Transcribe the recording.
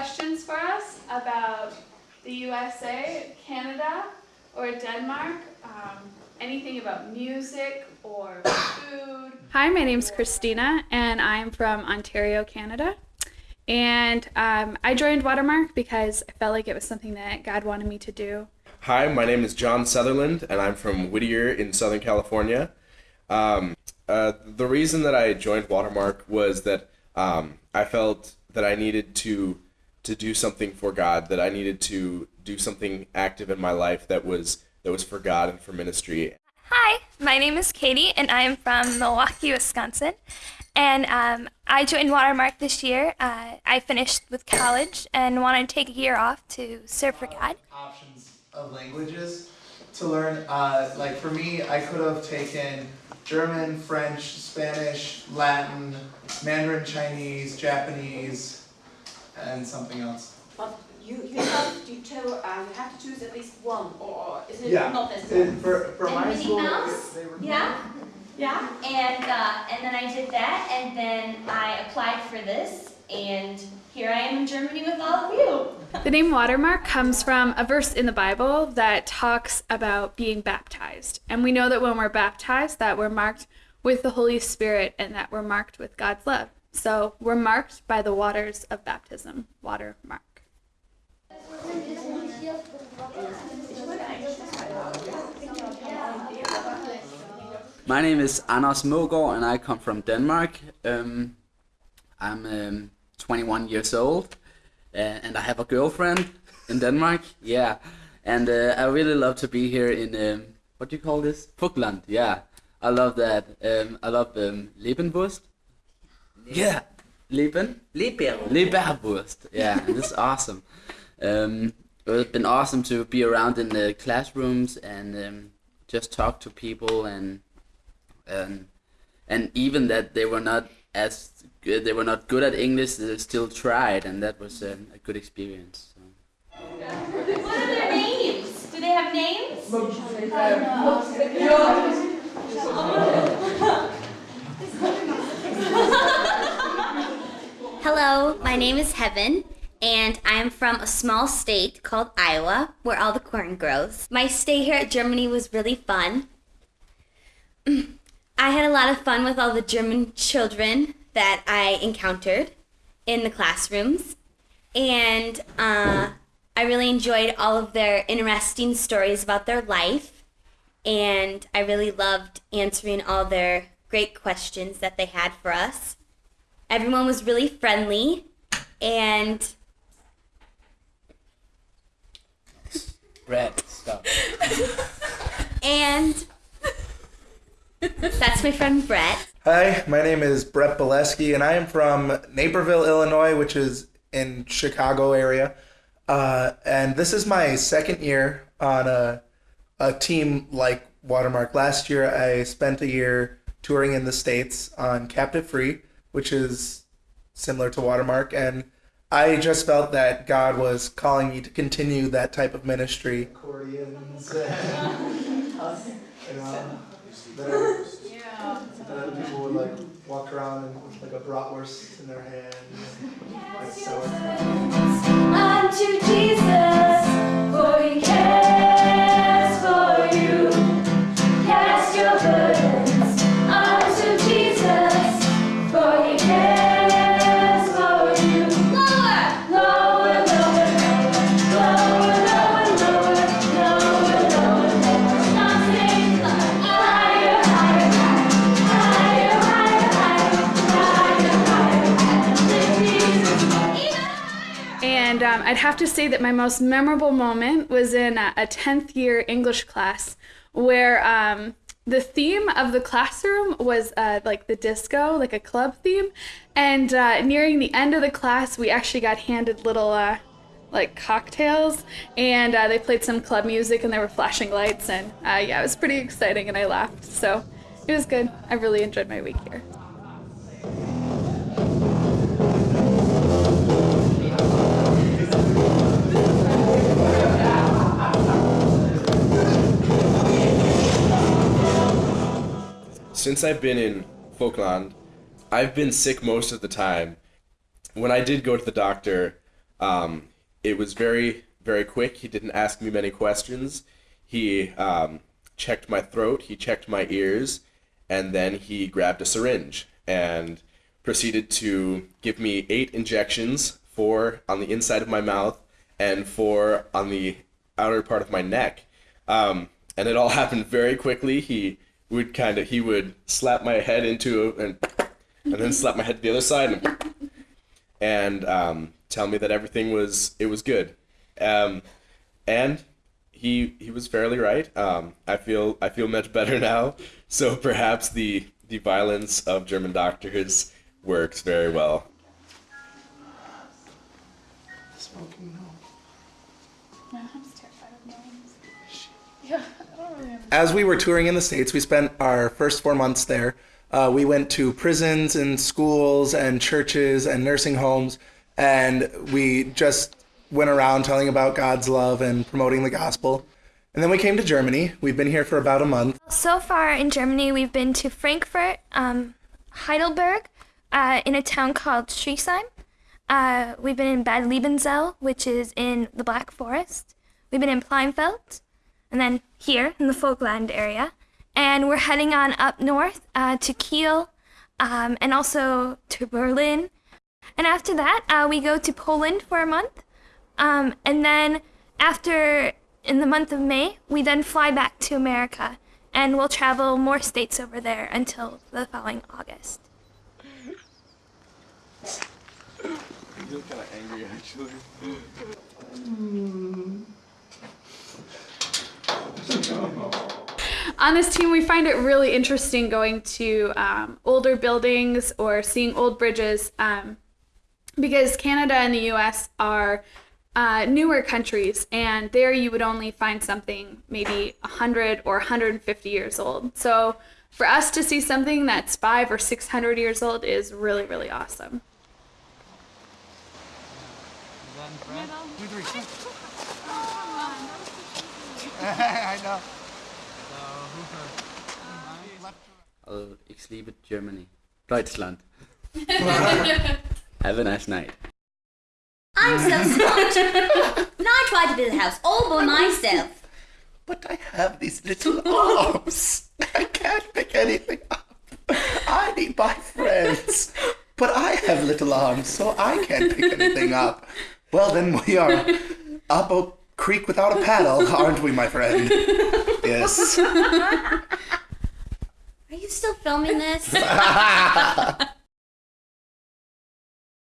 questions for us about the USA, Canada, or Denmark, um, anything about music or food. Hi, my name's Christina, and I'm from Ontario, Canada. And um, I joined Watermark because I felt like it was something that God wanted me to do. Hi, my name is John Sutherland, and I'm from Whittier in Southern California. Um, uh, the reason that I joined Watermark was that um, I felt that I needed to to do something for God, that I needed to do something active in my life that was that was for God and for ministry. Hi, my name is Katie, and I am from Milwaukee, Wisconsin. And um, I joined Watermark this year. Uh, I finished with college and wanted to take a year off to serve for God. Options of languages to learn. Uh, like for me, I could have taken German, French, Spanish, Latin, Mandarin Chinese, Japanese, and something else. But you, you have to tell, uh, you have to choose at least one, or is it Yeah. not necessary? And for, for And my Minnie school, Mouse? they were Yeah, Yeah? and uh, and then I did that, and then I applied for this, and here I am in Germany with all of you. The name Watermark comes from a verse in the Bible that talks about being baptized. And we know that when we're baptized that we're marked with the Holy Spirit and that we're marked with God's love. So we're marked by the waters of baptism. water mark. My name is Anders Mogård and I come from Denmark. Um, I'm um, 21 years old uh, and I have a girlfriend in Denmark. Yeah, and uh, I really love to be here in um, what do you call this? Pukland. Yeah, I love that. Um, I love um, Lebenwurst. Yeah, Leben. Leber. Leberwurst. Yeah, and it's awesome. Um, it's been awesome to be around in the classrooms and um, just talk to people and and and even that they were not as good, they were not good at English, they still tried, and that was um, a good experience. So. What are their names? Do they have names? Hello, my name is Heaven, and I'm from a small state called Iowa, where all the corn grows. My stay here at Germany was really fun. I had a lot of fun with all the German children that I encountered in the classrooms, and uh, I really enjoyed all of their interesting stories about their life, and I really loved answering all their great questions that they had for us. Everyone was really friendly and Brad, stop. and that's my friend Brett. Hi, my name is Brett Boleski, and I am from Naperville, Illinois, which is in Chicago area. Uh, and this is my second year on a, a team like Watermark. Last year, I spent a year touring in the States on Captive Free, which is similar to Watermark. And I just felt that God was calling me to continue that type of ministry. Accordions and, you know, that, that people would like walk around and with like a bratwurst in their hand. Like so. And um, I'd have to say that my most memorable moment was in a, a 10th year English class where um, the theme of the classroom was uh, like the disco, like a club theme. And uh, nearing the end of the class, we actually got handed little uh, like cocktails and uh, they played some club music and there were flashing lights. And uh, yeah, it was pretty exciting and I laughed. So it was good. I really enjoyed my week here. Since I've been in Vogtland, I've been sick most of the time. when I did go to the doctor, um, it was very, very quick. He didn't ask me many questions. He um, checked my throat, he checked my ears, and then he grabbed a syringe and proceeded to give me eight injections four on the inside of my mouth and four on the outer part of my neck. Um, and it all happened very quickly. He would kind of he would slap my head into a, and and then slap my head to the other side and, and um, tell me that everything was it was good. Um, and he he was fairly right. Um, I feel I feel much better now. So perhaps the the violence of German doctors works very well. Smoking no. As we were touring in the States, we spent our first four months there. Uh, we went to prisons and schools and churches and nursing homes, and we just went around telling about God's love and promoting the gospel. And then we came to Germany. We've been here for about a month. So far in Germany, we've been to Frankfurt, um, Heidelberg, uh, in a town called Schriesheim. Uh, we've been in Bad Liebenzell, which is in the Black Forest. We've been in Pleinfeld, and then here in the Vogtland area. And we're heading on up north uh, to Kiel, um, and also to Berlin. And after that, uh, we go to Poland for a month. Um, and then after, in the month of May, we then fly back to America. And we'll travel more states over there until the following August. You look kind of angry, actually. On this team, we find it really interesting going to um, older buildings or seeing old bridges um, because Canada and the US are uh, newer countries, and there you would only find something maybe 100 or 150 years old. So for us to see something that's five or 600 years old is really, really awesome. Og ich liebe Germany. Deutschland. Have a nice night. I'm so smart. and I try to build a house all by myself. But I have these little arms. I can't pick anything up. I need my friends. But I have little arms, so I can't pick anything up. Well, then we are up a creek without a paddle, aren't we, my friend? Yes. Are you still filming this?